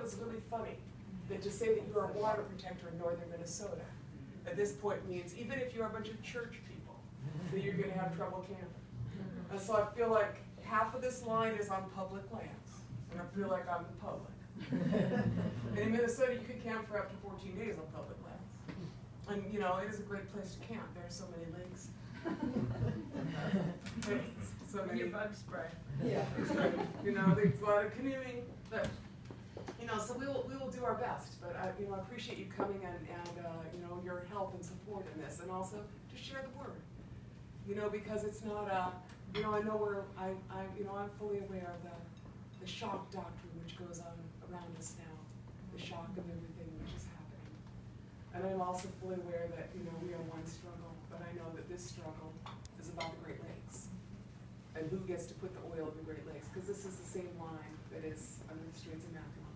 it was really funny, that to say that you are a water protector in northern Minnesota, at this point means, even if you're a bunch of church people, that you're gonna have trouble camping. And so I feel like half of this line is on public lands, and I feel like I'm the public. And in Minnesota, you could camp for up to fourteen days on public lands. And, you know, it is a great place to camp, there are so many lakes. So many. Your bug spray. Yeah, you know, there's a lot of canoeing, but, you know, so we will, we will do our best, but I, you know, I appreciate you coming and, and, uh, you know, your help and support in this, and also to share the word. You know, because it's not, uh, you know, I know we're, I, I, you know, I'm fully aware of the, the shock doctrine which goes on around us now, the shock of everything which is happening. And I'm also fully aware that, you know, we are one struggle, but I know that this struggle is about the Great Lakes and who gets to put the oil in the Great Lakes, because this is the same line that is under the Straits of Mackinac.